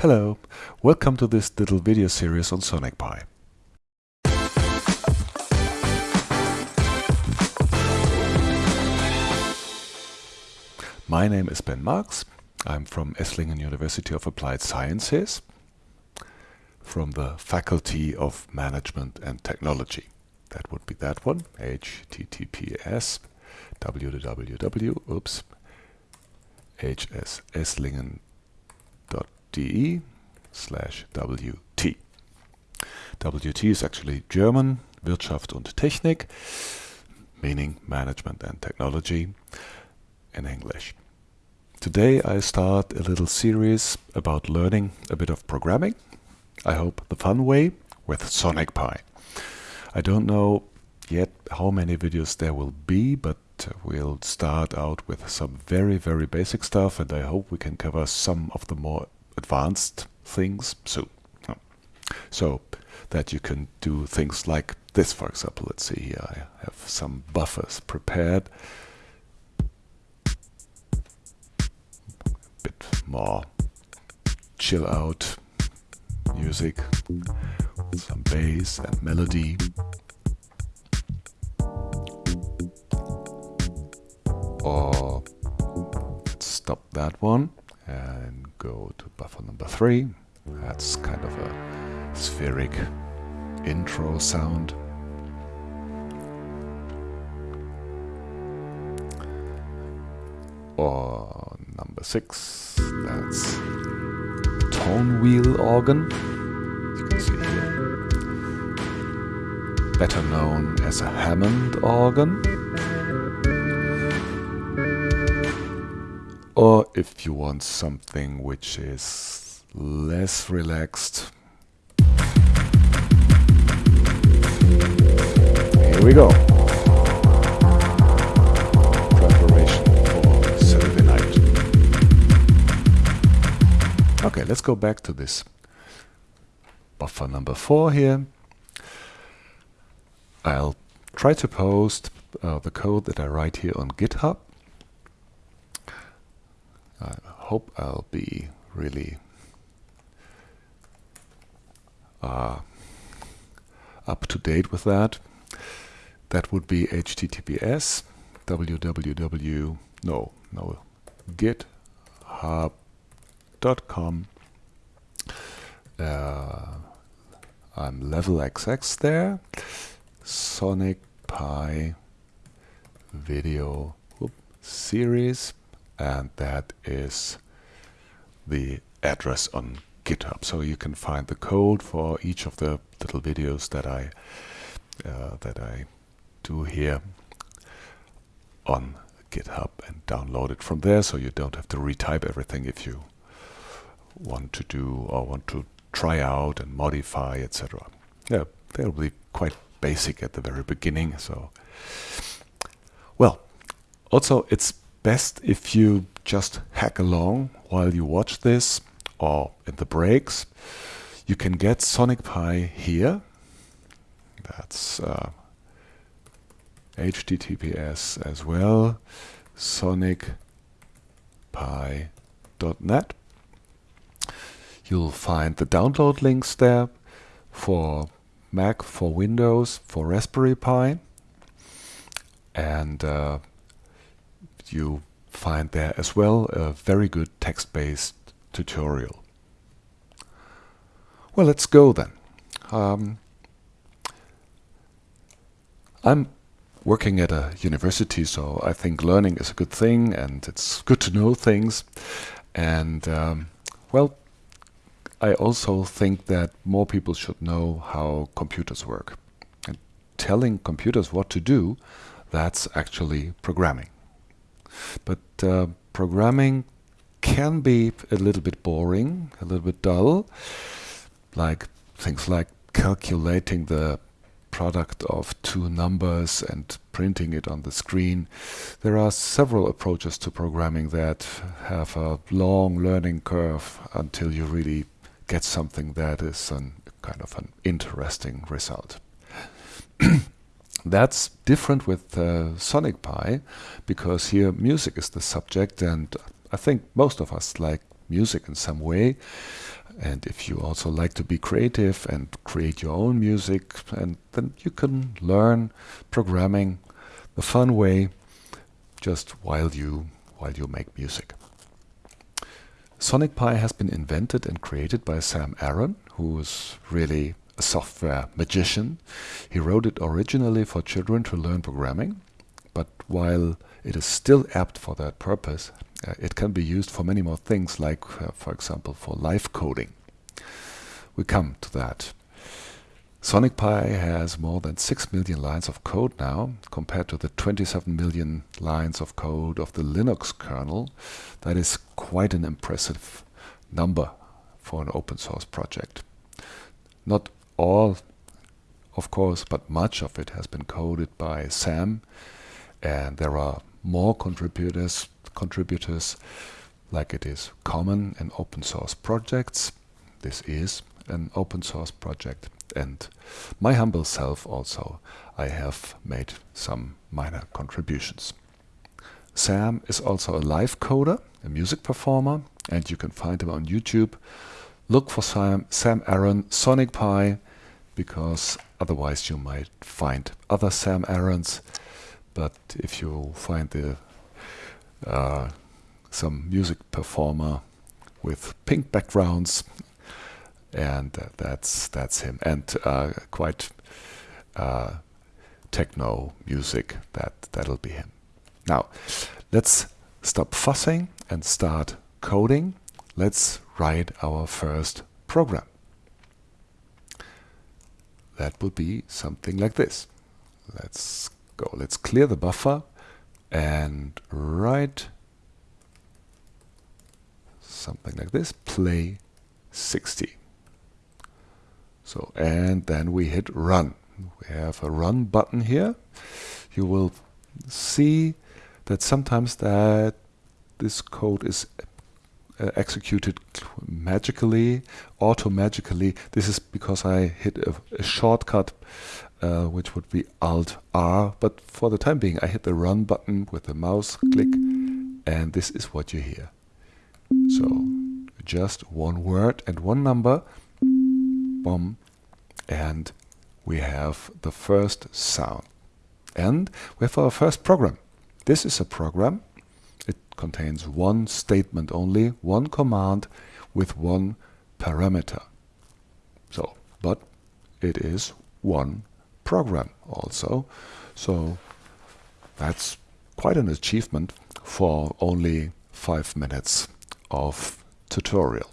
Hello, welcome to this little video series on Sonic Pi. My name is Ben Marx. I'm from Esslingen University of Applied Sciences from the Faculty of Management and Technology. That would be that one, https www, oops, hsesslingen.de de slash wt. WT is actually German, Wirtschaft und Technik, meaning management and technology in English. Today I start a little series about learning a bit of programming. I hope the fun way with Sonic Pi. I don't know yet how many videos there will be, but we'll start out with some very, very basic stuff and I hope we can cover some of the more advanced things soon. Oh. So that you can do things like this, for example. Let's see here, I have some buffers prepared. A bit more chill out music, some bass and melody. Or let's stop that one and go to buffer number three. That's kind of a spheric intro sound. Or number six, that's tone wheel organ. You can see here. Better known as a Hammond organ. Or if you want something which is less relaxed, here we go. Preparation for Saturday night. Okay, let's go back to this buffer number four here. I'll try to post uh, the code that I write here on GitHub I hope I'll be really uh, up to date with that. That would be https www no no github.com uh, I'm level XX there. Sonic Pi video whoop, series and that is the address on GitHub. So you can find the code for each of the little videos that I uh, that I do here on GitHub and download it from there so you don't have to retype everything if you want to do or want to try out and modify etc. Yeah, they'll be quite basic at the very beginning so well also it's best if you just hack along while you watch this or in the breaks. You can get Sonic Pi here. That's uh, HTTPS as well. sonicpi.net. You'll find the download links there for Mac, for Windows, for Raspberry Pi. And uh, you find there as well a very good text-based tutorial. Well, let's go then. Um, I'm working at a university, so I think learning is a good thing and it's good to know things. And um, well, I also think that more people should know how computers work. And telling computers what to do, that's actually programming. But uh, programming can be a little bit boring, a little bit dull, like things like calculating the product of two numbers and printing it on the screen. There are several approaches to programming that have a long learning curve until you really get something that is an, kind of an interesting result. That's different with uh, Sonic Pi because here music is the subject and I think most of us like music in some way. And if you also like to be creative and create your own music, and then you can learn programming the fun way just while you while you make music. Sonic Pi has been invented and created by Sam Aaron, who is really a software magician. He wrote it originally for children to learn programming, but while it is still apt for that purpose, uh, it can be used for many more things, like, uh, for example, for live coding. We come to that. Sonic Pi has more than 6 million lines of code now, compared to the 27 million lines of code of the Linux kernel. That is quite an impressive number for an open source project. Not all, of course, but much of it has been coded by Sam, and there are more contributors contributors like it is common in open source projects. This is an open source project and my humble self also I have made some minor contributions. Sam is also a live coder, a music performer and you can find him on YouTube. Look for Sam, Sam Aaron Sonic Pi because otherwise you might find other Sam Aarons. but if you find the uh, some music performer with pink backgrounds and that's that's him. And uh, quite uh, techno music that that'll be him. Now let's stop fussing and start coding. Let's write our first program that will be something like this. Let's go. Let's clear the buffer and write something like this. Play 60 so and then we hit run. We have a run button here. You will see that sometimes that this code is uh, executed magically auto-magically this is because I hit a, a shortcut uh, which would be Alt R. But for the time being, I hit the run button with the mouse click, and this is what you hear. So just one word and one number, boom, and we have the first sound. And we have our first program. This is a program. Contains one statement only, one command with one parameter. So, but it is one program also. So that's quite an achievement for only five minutes of tutorial.